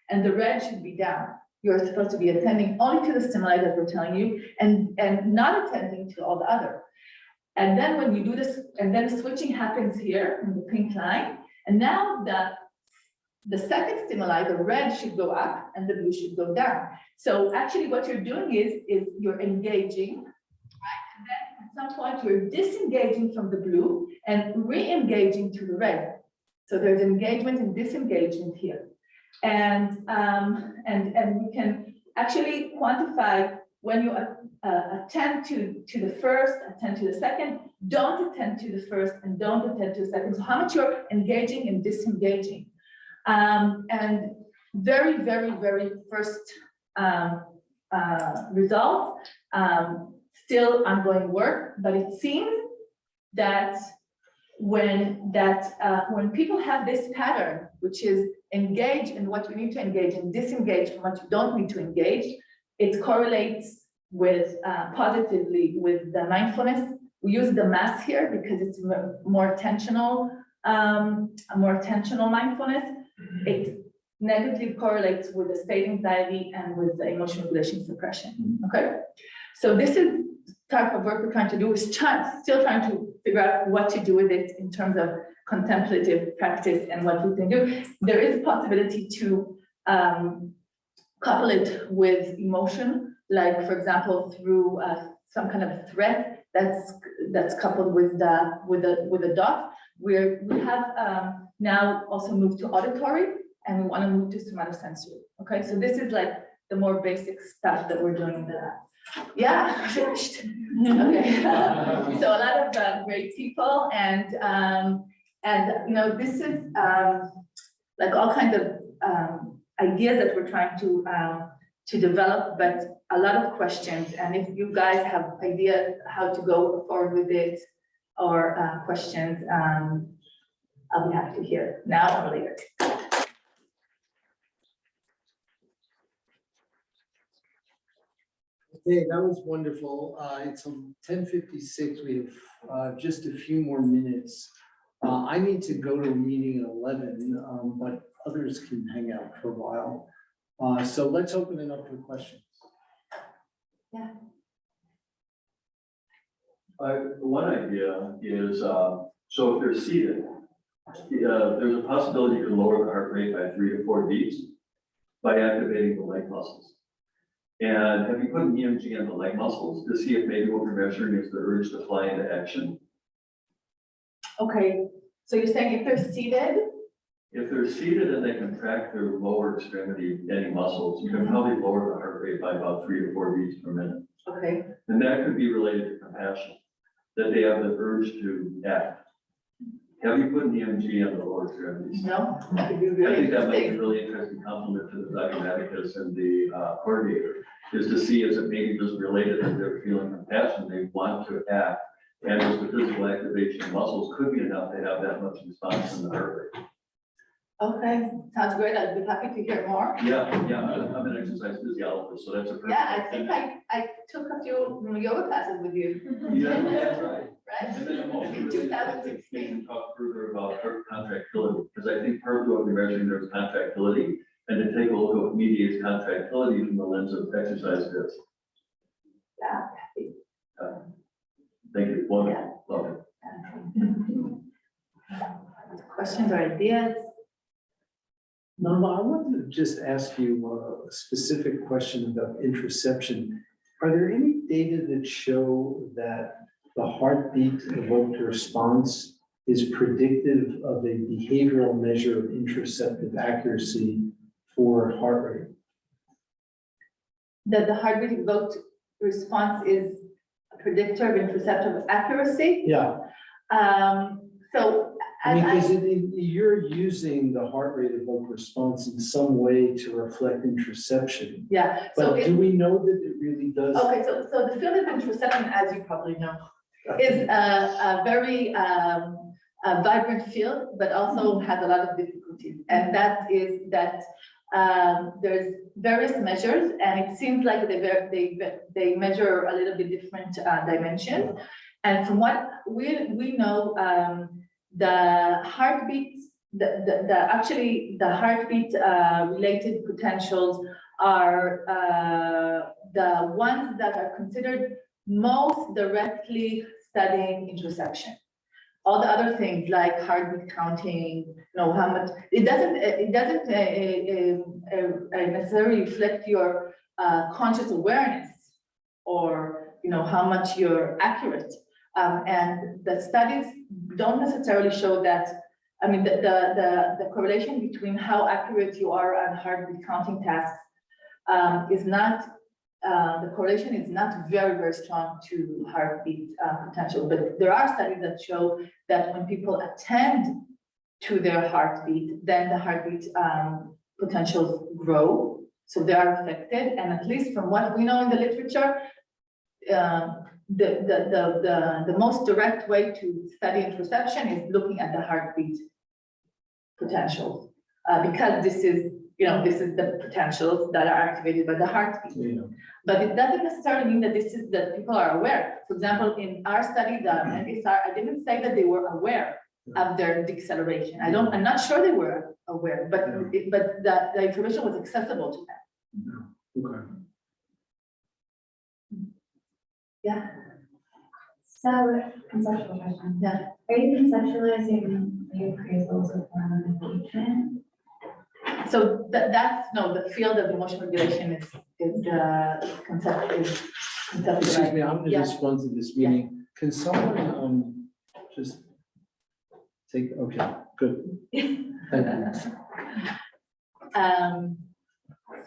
and the red should be down. You're supposed to be attending only to the stimuli that we're telling you and, and not attending to all the other. And then when you do this, and then switching happens here in the pink line, and now the the second stimuli, the red should go up and the blue should go down. So actually what you're doing is, is you're engaging, right? And then at some point you're disengaging from the blue and re-engaging to the red. So there's engagement and disengagement here. And, um, and, and we can actually quantify when you uh, attend to, to the first, attend to the second, don't attend to the first and don't attend to the second. So how much you're engaging and disengaging. Um, and very, very, very first um, uh, result, um, still ongoing work, but it seems that when that uh, when people have this pattern, which is engage in what you need to engage and disengage from what you don't need to engage, it correlates with uh, positively with the mindfulness. We use the MAAS here because it's more attentional, um, more attentional mindfulness it negatively correlates with the state anxiety and with the emotional regulation suppression, okay? So this is type of work we're trying to do is try, still trying to figure out what to do with it in terms of contemplative practice and what we can do. There is a possibility to um, couple it with emotion, like for example, through uh, some kind of threat that's that's coupled with the with the with the dot. Where we have um, now also moved to auditory and we want to move to somatosensory. Okay, so this is like the more basic stuff that we're doing in the lab. Yeah, finished. *laughs* Okay, *laughs* so a lot of uh, great people and um, and you know this is um, like all kinds of um, ideas that we're trying to um, to develop, but a lot of questions. And if you guys have ideas how to go forward with it or uh, questions, um, I'll be happy to hear now or later. Okay, that was wonderful. Uh, it's ten fifty-six. We have, uh, just a few more minutes. Uh, I need to go to a meeting at eleven, um, but others can hang out for a while. Uh, so let's open it up for questions. Uh, one idea is, uh, so if they're seated, uh, there's a possibility you can lower the heart rate by three to four beats by activating the leg muscles. And have you put an EMG on the leg muscles to see if maybe what we're measuring is the urge to fly into action? Okay, so you're saying if they're seated, If they're seated and they contract their lower extremity, any muscles, you can probably lower the heart rate by about three to four beats per minute. Okay, And that could be related to compassion, that they have the urge to act. Have you put an EMG on the lower extremities? no, that could be I really think that might be a interesting. really interesting compliment to the diabeticus and the uh, coordinator, is to see is it maybe just related to their feeling compassion, they want to act. And just the physical activation of muscles could be enough to have that much response in the heart rate. Okay, sounds great. I'd be happy to hear more. Yeah, yeah, I'm I'm an exercise physiologist, so that's a. perfect- Yeah, I think I, I took a few yoga classes with you. Yeah, that's right. *laughs* Right? And then I'm also In really interested 2016. in talk further about contractility, because I think part of what we're measuring there is contractility. And to take a look at what mediates contractility from the lens of exercise fits. Yeah. Uh, thank you, wonderful, love it. *laughs* Questions or ideas? Norma, I wanted to just ask you a specific question about interoception. Are there any data that show that the heartbeat evoked response is predictive of a behavioral measure of interoceptive accuracy for heart rate? That the heartbeat evoked response is a predictor of interoceptive accuracy. Yeah, Um, I mean, because you're using the heart rate evoked response in some way to reflect interoception. yeah, so But it, do we know that it really does? okay, so, so the field of interoception, as you probably know, is a, a very, um, a vibrant field, but also has a lot of difficulties. And that is that, um, there's various measures, and it seems like they, they, they measure a little bit different, uh, dimensions. And from what we, we know, um, the heartbeat, the, the, the, actually, the heartbeat, uh, related potentials are, uh, the ones that are considered most directly studying interoception. All the other things like heartbeat counting, you know, how much, it doesn't, it doesn't uh, uh, uh, uh, necessarily reflect your conscious awareness or, you know, how much you're accurate. Um, and the studies don't necessarily show that, I mean, the, the, the, the correlation between how accurate you are on heartbeat counting tasks um, is not uh, the correlation is not very, very strong to heartbeat uh, potential, but there are studies that show that when people attend to their heartbeat, then the heartbeat um, potentials grow. So they are affected, and at least from what we know in the literature, um, the, the, the, the, the most direct way to study interoception is looking at the heartbeat potentials. Uh, because this is, you know, this is the potentials that are activated by the heartbeat. Yeah. But it doesn't necessarily mean that this is, that people are aware. For example, in our study, the MBSR, I didn't say that they were aware of their deceleration. I don't, I'm not sure they were aware, but, it- but the, the information was accessible to them. Okay. Yeah, So, conceptual question. yeah. Are you conceptualizing the appraisal as a form of engagement? So that, that's, no, the field of emotional regulation is, is, uh, concept, is Excuse conceptualized. me, I'm gonna Yeah. respond to this meeting. Can someone, um, just take, okay, good. *laughs* Thank you. Um,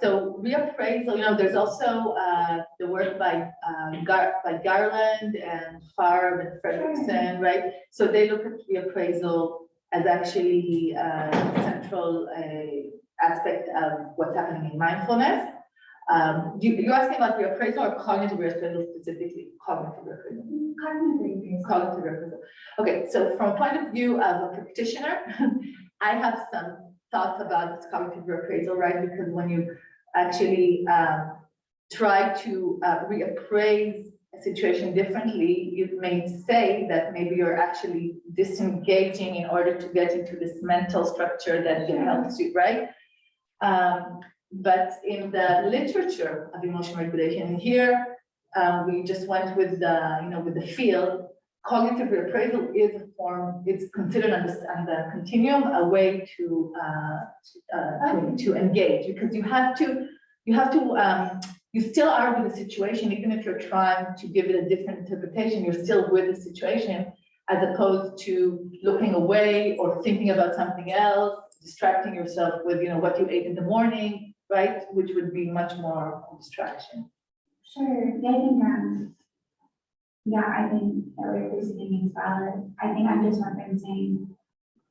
so reappraisal, you know, there's also, uh, the work by, um, Gar, by Garland and Farb and Fredrickson, right? So they look at reappraisal as actually, uh, central, uh, aspect of what's happening in mindfulness. Um, you, you're asking about reappraisal or cognitive reappraisal specifically, cognitive reappraisal? Cognitive cognitive reappraisal. Okay, so from a point of view of a practitioner, *laughs* I have some thoughts about this cognitive reappraisal, right? Because when you actually um, try to uh, reappraise a situation differently, you may say that maybe you're actually disengaging in order to get into this mental structure that helps you, right? Um, but in the literature of emotional regulation, here um, we just went with the, you know, with the field. Cognitive reappraisal is a form, it's considered on the, on the continuum, a way to, uh, uh, to, to engage, because you have to, you have to, um, you still are with the situation, even if you're trying to give it a different interpretation, you're still with the situation, as opposed to looking away or thinking about something else, distracting yourself with, you know, what you ate in the morning, right? Which would be much more distraction. Sure, think, um, yeah, I think that what you're saying is valid. I think I'm just referencing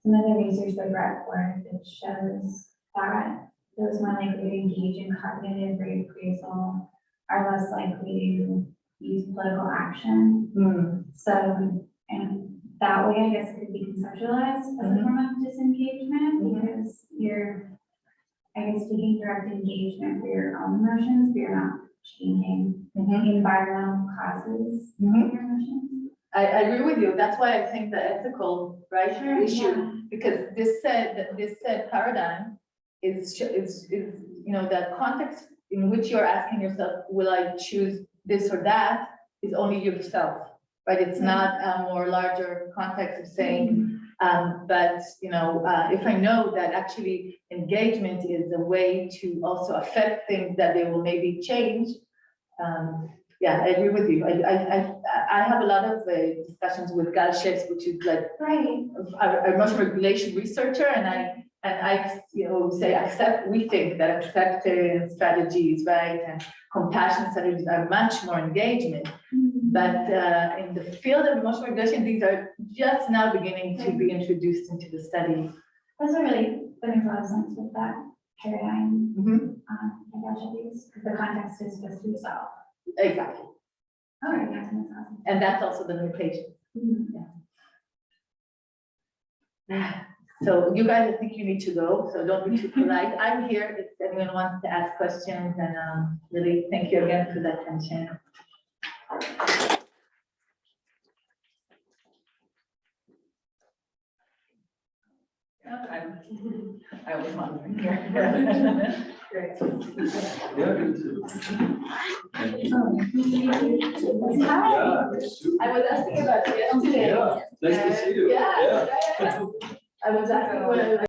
some of the research by Brett Ford that shows that those more likely to engage in cognitive reappraisal are less likely to use political action. Hmm, So, and that way, I guess, it could be conceptualized as a form of disengagement, Mhm. because you're, I guess, taking direct engagement for your own emotions, but you're not changing mhm, environmental causes of mhm. I, I agree with you. That's why I think the ethical, right, issue Yeah. because this said, that this said paradigm is, is, is, you know, the context in which you're asking yourself, will I choose this or that, is only yourself, right? It's not a more larger context of saying, um, but, you know, uh, if I know that actually engagement is a way to also affect things that they will maybe change, um, yeah, I agree with you. I, I, I, I have a lot of uh, discussions with Gal Sheppes, which is like Right, a, a motion regulation researcher and I, and I, you know, say accept, we think that acceptance strategies, right? And compassion strategies are much more engagement. But, uh, in the field of emotional regulation, these are just now beginning to be introduced into the study. those are really, makes a lot of sense with that paradigm, Mhm, um, Because the context is just to yourself. Exactly. All right, that's sense. And that's also the mutation. *sighs* So you guys, I think you need to go, so don't be too polite. *laughs* I'm here if anyone wants to ask questions and, um, really, thank you again for the attention. I was wondering here. Great. Yeah, me too. Hi. Yeah, super. I was asking about yesterday. Yeah, nice to see you. Yeah, yeah, yeah. I was asking what I